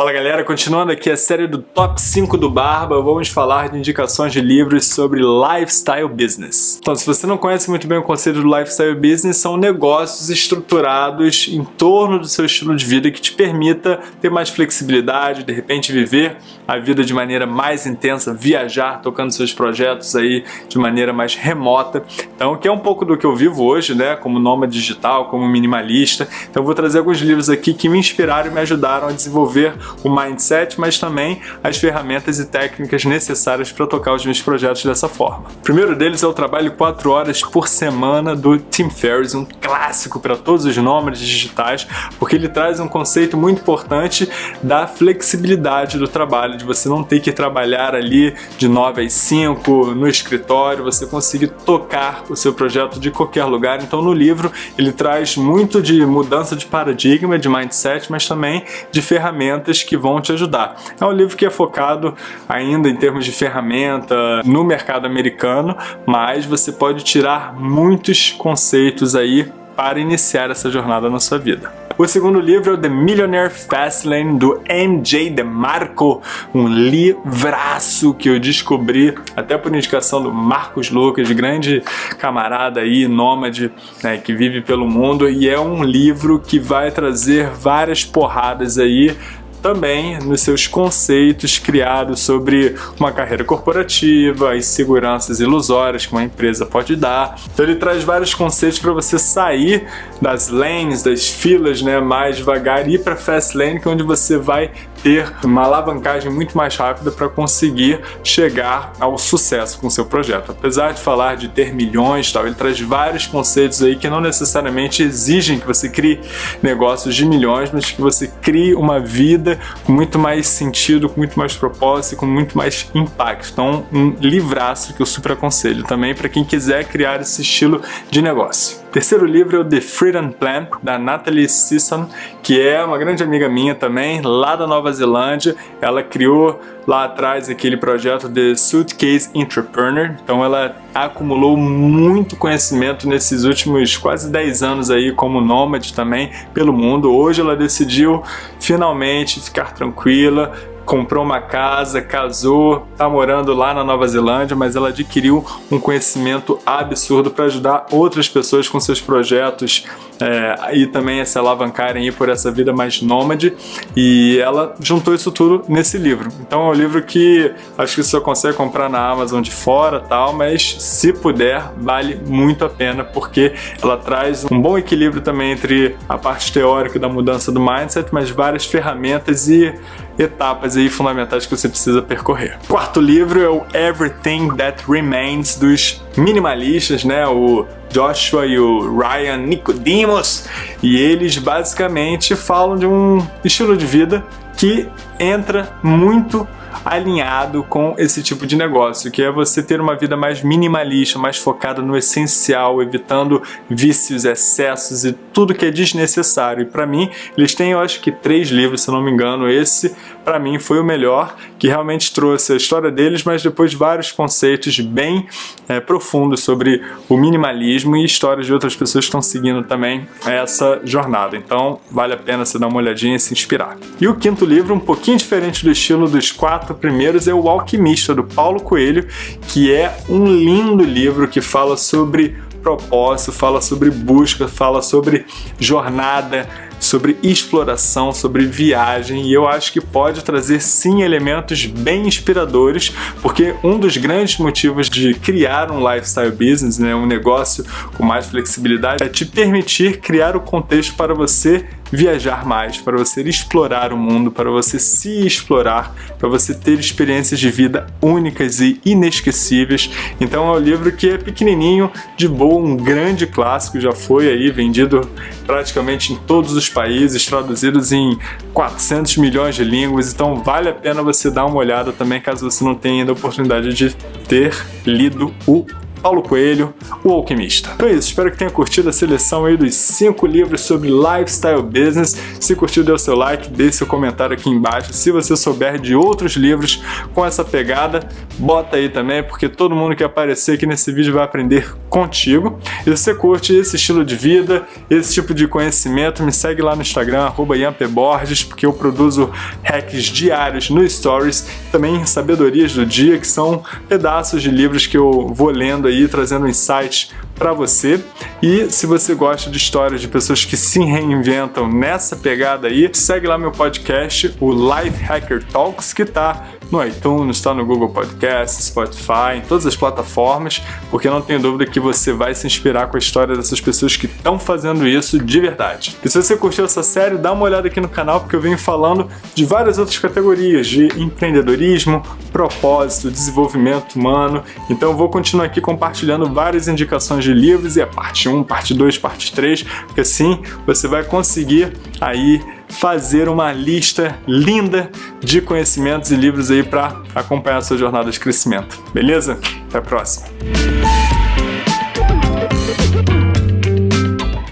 Fala galera, continuando aqui a série do Top 5 do Barba, vamos falar de indicações de livros sobre Lifestyle Business. Então, se você não conhece muito bem o conceito do Lifestyle Business, são negócios estruturados em torno do seu estilo de vida que te permita ter mais flexibilidade, de repente viver a vida de maneira mais intensa, viajar, tocando seus projetos aí de maneira mais remota. Então, que é um pouco do que eu vivo hoje, né, como nômade digital, como minimalista. Então, eu vou trazer alguns livros aqui que me inspiraram e me ajudaram a desenvolver o mindset, mas também as ferramentas e técnicas necessárias para tocar os meus projetos dessa forma. O primeiro deles é o trabalho 4 horas por semana do Tim Ferriss, um clássico para todos os nômades digitais, porque ele traz um conceito muito importante da flexibilidade do trabalho, de você não ter que trabalhar ali de 9 às 5 no escritório, você conseguir tocar o seu projeto de qualquer lugar. Então no livro ele traz muito de mudança de paradigma, de mindset, mas também de ferramentas que vão te ajudar. É um livro que é focado ainda em termos de ferramenta no mercado americano, mas você pode tirar muitos conceitos aí para iniciar essa jornada na sua vida. O segundo livro é o The Millionaire Fastlane, do MJ DeMarco, um livraço que eu descobri até por indicação do Marcos Lucas, grande camarada aí, nômade, né, que vive pelo mundo, e é um livro que vai trazer várias porradas aí também nos seus conceitos criados sobre uma carreira corporativa, as seguranças ilusórias que uma empresa pode dar. Então ele traz vários conceitos para você sair das lanes, das filas, né, mais devagar e ir para fast lane, que é onde você vai ter uma alavancagem muito mais rápida para conseguir chegar ao sucesso com seu projeto. Apesar de falar de ter milhões, tal, ele traz vários conceitos aí que não necessariamente exigem que você crie negócios de milhões, mas que você crie uma vida com muito mais sentido, com muito mais propósito, com muito mais impacto. Então, um livraço que eu super aconselho também para quem quiser criar esse estilo de negócio. Terceiro livro é o The Freedom Plan, da Natalie Sisson, que é uma grande amiga minha também, lá da Nova Zelândia. Ela criou lá atrás aquele projeto The Suitcase Entrepreneur, então ela acumulou muito conhecimento nesses últimos quase 10 anos aí como nômade também pelo mundo. Hoje ela decidiu finalmente ficar tranquila, comprou uma casa, casou, tá morando lá na Nova Zelândia, mas ela adquiriu um conhecimento absurdo para ajudar outras pessoas com seus projetos é, e também a se alavancarem por essa vida mais nômade e ela juntou isso tudo nesse livro. Então é um livro que acho que você só consegue comprar na Amazon de fora tal, mas se puder vale muito a pena porque ela traz um bom equilíbrio também entre a parte teórica da mudança do mindset, mas várias ferramentas e etapas aí fundamentais que você precisa percorrer. Quarto livro é o Everything That Remains dos minimalistas, né? O Joshua e o Ryan Nicodemus, e eles basicamente falam de um estilo de vida que entra muito alinhado com esse tipo de negócio, que é você ter uma vida mais minimalista, mais focada no essencial, evitando vícios, excessos e tudo que é desnecessário. E para mim, eles têm, eu acho que três livros, se não me engano. Esse, para mim, foi o melhor, que realmente trouxe a história deles, mas depois vários conceitos bem é, profundos sobre o minimalismo e histórias de outras pessoas que estão seguindo também essa jornada. Então, vale a pena você dar uma olhadinha e se inspirar. E o quinto livro, um pouquinho diferente do estilo dos quatro quatro primeiros é O Alquimista, do Paulo Coelho, que é um lindo livro que fala sobre propósito, fala sobre busca, fala sobre jornada, sobre exploração, sobre viagem. E eu acho que pode trazer sim elementos bem inspiradores, porque um dos grandes motivos de criar um lifestyle business, né, um negócio com mais flexibilidade, é te permitir criar o contexto para você viajar mais, para você explorar o mundo, para você se explorar, para você ter experiências de vida únicas e inesquecíveis. Então é um livro que é pequenininho, de boa, um grande clássico, já foi aí vendido praticamente em todos os países, traduzidos em 400 milhões de línguas, então vale a pena você dar uma olhada também, caso você não tenha ainda a oportunidade de ter lido o Paulo Coelho, O Alquimista. Então é isso, espero que tenha curtido a seleção aí dos cinco livros sobre lifestyle business. Se curtiu, dê o seu like, deixe seu comentário aqui embaixo. Se você souber de outros livros com essa pegada, bota aí também, porque todo mundo que aparecer aqui nesse vídeo vai aprender contigo. E se você curte esse estilo de vida, esse tipo de conhecimento, me segue lá no Instagram, arroba porque eu produzo hacks diários no Stories, também sabedorias do dia, que são pedaços de livros que eu vou lendo aí, trazendo insights para você. E se você gosta de histórias de pessoas que se reinventam nessa pegada aí, segue lá meu podcast, o Life Hacker Talks, que tá no iTunes, está no Google Podcast, Spotify, em todas as plataformas, porque não tenho dúvida que você vai se inspirar com a história dessas pessoas que estão fazendo isso de verdade. E se você curtiu essa série, dá uma olhada aqui no canal, porque eu venho falando de várias outras categorias de empreendedorismo, propósito, desenvolvimento humano. Então eu vou continuar aqui compartilhando várias indicações de livros e a parte 1, parte 2, parte 3, porque assim você vai conseguir aí fazer uma lista linda de conhecimentos e livros aí para acompanhar a sua jornada de crescimento. Beleza? Até a próxima!